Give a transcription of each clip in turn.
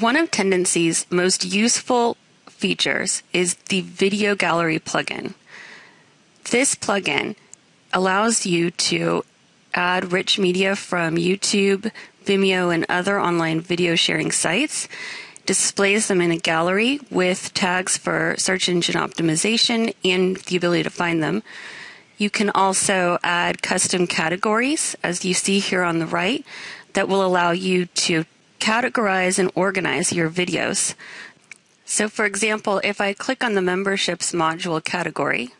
One of Tendenci's most useful features is the Video Gallery plugin. This plugin allows you to add rich media from YouTube, Vimeo, and other online video sharing sites, displays them in a gallery with tags for search engine optimization and the ability to find them. You can also add custom categories, as you see here on the right, that will allow you to categorize and organize your videos. So, for example, if I click on the memberships module category,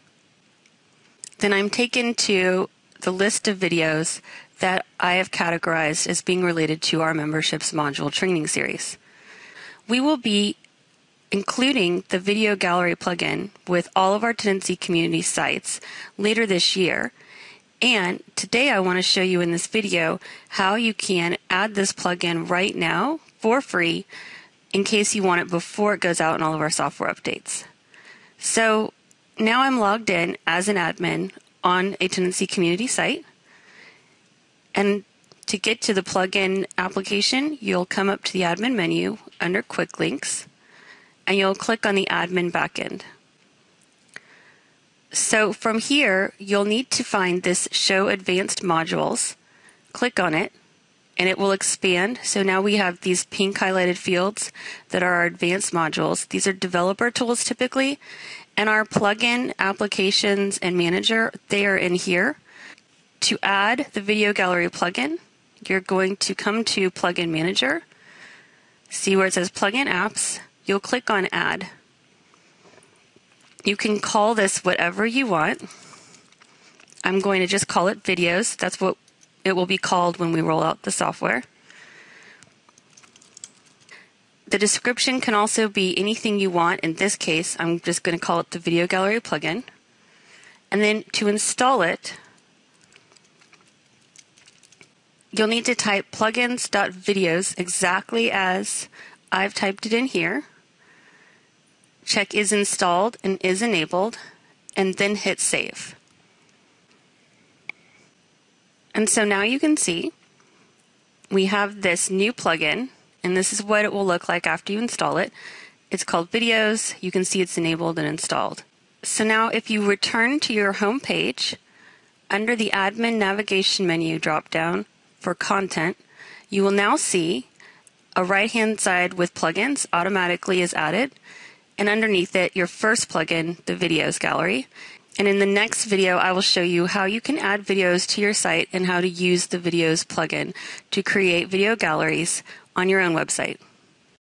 then I'm taken to the list of videos that I have categorized as being related to our memberships module training series. We will be including the video gallery plugin with all of our Tendenci community sites later this year. And today I want to show you in this video how you can add this plugin right now for free in case you want it before it goes out in all of our software updates. So now I'm logged in as an admin on a Tendenci community site. And to get to the plugin application, you'll come up to the admin menu under quick links and you'll click on the admin backend. So from here, you'll need to find this show advanced modules. Click on it and it will expand. So now we have these pink highlighted fields that are our advanced modules. These are developer tools typically, and our plugin applications and manager, they are in here. To add the video gallery plugin, you're going to come to plugin manager, see where it says plugin apps, you'll click on add. You can call this whatever you want. I'm going to just call it videos. That's what it will be called when we roll out the software. The description can also be anything you want. In this case, I'm just going to call it the Video Gallery plugin. And then to install it, you'll need to type plugins.videos exactly as I've typed it in here. Check is installed and is enabled, and then hit save. And so now you can see we have this new plugin and this is what it will look like after you install it. It's called Videos. You can see it's enabled and installed. So now if you return to your home page, under the Admin Navigation menu drop down for Content, you will now see a right hand side with plugins automatically is added, and underneath it, your first plugin, the Videos Gallery. And in the next video, I will show you how you can add videos to your site and how to use the Videos plugin to create video galleries on your own website.